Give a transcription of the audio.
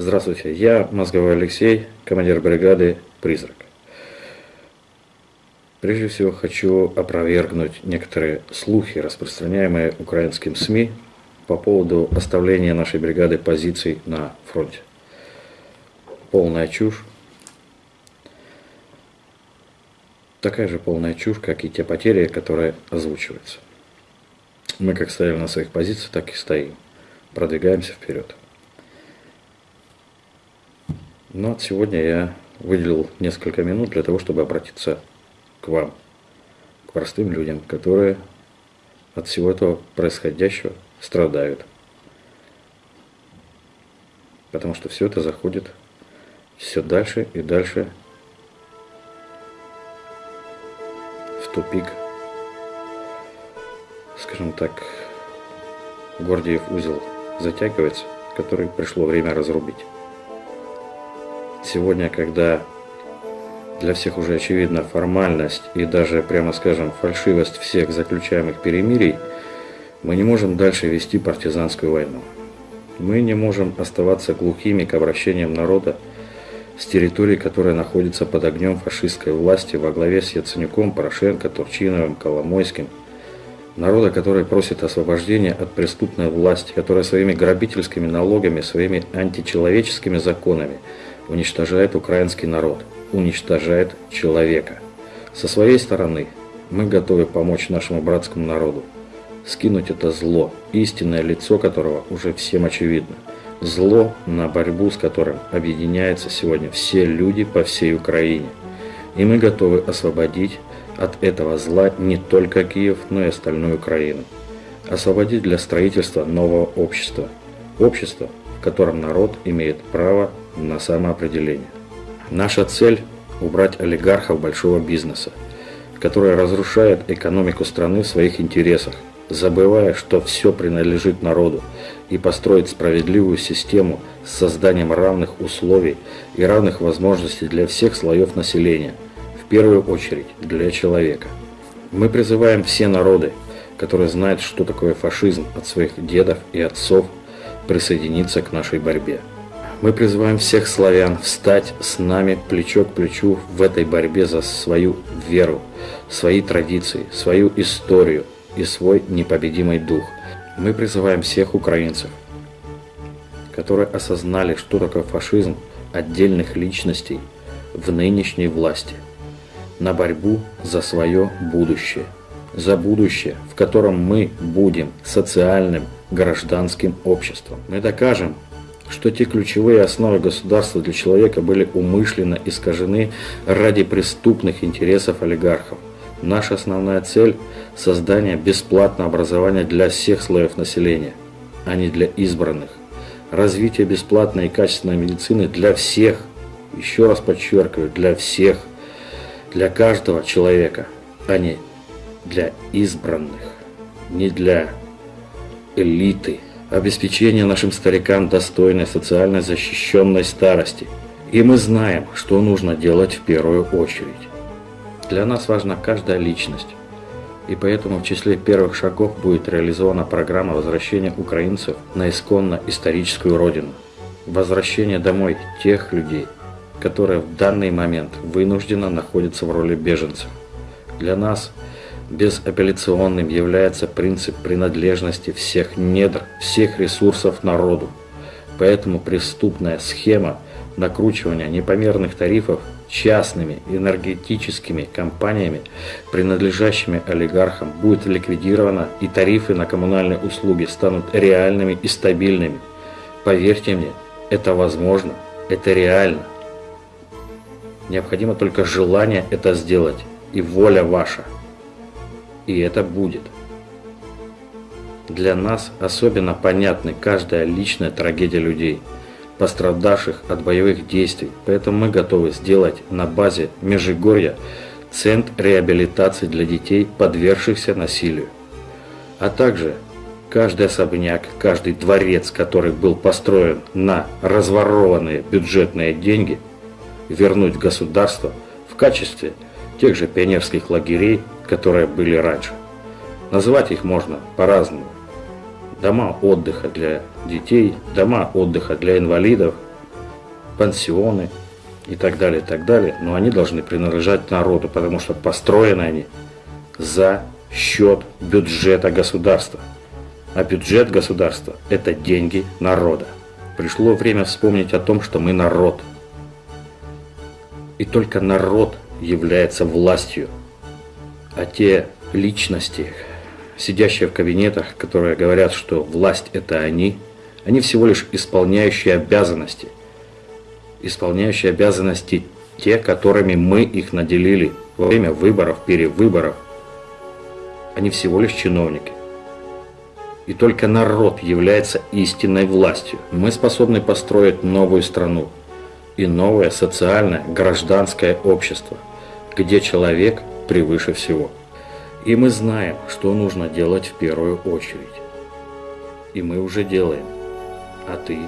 Здравствуйте, я Мозговой Алексей, командир бригады «Призрак». Прежде всего хочу опровергнуть некоторые слухи, распространяемые украинским СМИ по поводу оставления нашей бригады позиций на фронте. Полная чушь. Такая же полная чушь, как и те потери, которые озвучиваются. Мы как стояли на своих позициях, так и стоим. Продвигаемся вперед. Но сегодня я выделил несколько минут для того, чтобы обратиться к вам, к простым людям, которые от всего этого происходящего страдают. Потому что все это заходит все дальше и дальше в тупик. Скажем так, Гордиев узел затягивается, который пришло время разрубить. Сегодня, когда для всех уже очевидна формальность и даже, прямо скажем, фальшивость всех заключаемых перемирий, мы не можем дальше вести партизанскую войну. Мы не можем оставаться глухими к обращениям народа с территории, которая находится под огнем фашистской власти во главе с Яценюком, Порошенко, Турчиновым, Коломойским. Народа, который просит освобождения от преступной власти, которая своими грабительскими налогами, своими античеловеческими законами уничтожает украинский народ – уничтожает человека. Со своей стороны мы готовы помочь нашему братскому народу, скинуть это зло, истинное лицо которого уже всем очевидно. Зло, на борьбу с которым объединяются сегодня все люди по всей Украине. И мы готовы освободить от этого зла не только Киев, но и остальную Украину. Освободить для строительства нового общества. Общества, в котором народ имеет право на самоопределение. Наша цель – убрать олигархов большого бизнеса, который разрушает экономику страны в своих интересах, забывая, что все принадлежит народу, и построить справедливую систему с созданием равных условий и равных возможностей для всех слоев населения, в первую очередь для человека. Мы призываем все народы, которые знают, что такое фашизм от своих дедов и отцов, присоединиться к нашей борьбе. Мы призываем всех славян встать с нами плечо к плечу в этой борьбе за свою веру, свои традиции, свою историю и свой непобедимый дух. Мы призываем всех украинцев, которые осознали, что такое фашизм отдельных личностей в нынешней власти, на борьбу за свое будущее, за будущее, в котором мы будем социальным гражданским обществом. Мы докажем, что те ключевые основы государства для человека были умышленно искажены ради преступных интересов олигархов. Наша основная цель – создание бесплатного образования для всех слоев населения, а не для избранных. Развитие бесплатной и качественной медицины для всех, еще раз подчеркиваю, для всех, для каждого человека, а не для избранных, не для элиты – обеспечение нашим старикам достойной социально защищенной старости. И мы знаем, что нужно делать в первую очередь. Для нас важна каждая личность. И поэтому в числе первых шагов будет реализована программа возвращения украинцев на исконно историческую родину. Возвращение домой тех людей, которые в данный момент вынужденно находятся в роли беженцев. Для нас – Безапелляционным является принцип принадлежности всех недр, всех ресурсов народу. Поэтому преступная схема накручивания непомерных тарифов частными энергетическими компаниями, принадлежащими олигархам, будет ликвидирована и тарифы на коммунальные услуги станут реальными и стабильными. Поверьте мне, это возможно, это реально. Необходимо только желание это сделать и воля ваша и это будет. Для нас особенно понятны каждая личная трагедия людей, пострадавших от боевых действий, поэтому мы готовы сделать на базе Межигорья центр реабилитации для детей, подвергшихся насилию. А также каждый особняк, каждый дворец, который был построен на разворованные бюджетные деньги, вернуть государство в качестве тех же пионерских лагерей которые были раньше. Называть их можно по-разному. Дома отдыха для детей, дома отдыха для инвалидов, пансионы и так далее, и так далее, но они должны принадлежать народу, потому что построены они за счет бюджета государства. А бюджет государства – это деньги народа. Пришло время вспомнить о том, что мы народ. И только народ является властью. А те личности, сидящие в кабинетах, которые говорят, что власть – это они, они всего лишь исполняющие обязанности. Исполняющие обязанности те, которыми мы их наделили во время выборов, перевыборов. Они всего лишь чиновники. И только народ является истинной властью. Мы способны построить новую страну и новое социальное гражданское общество, где человек превыше всего. И мы знаем, что нужно делать в первую очередь. И мы уже делаем. А ты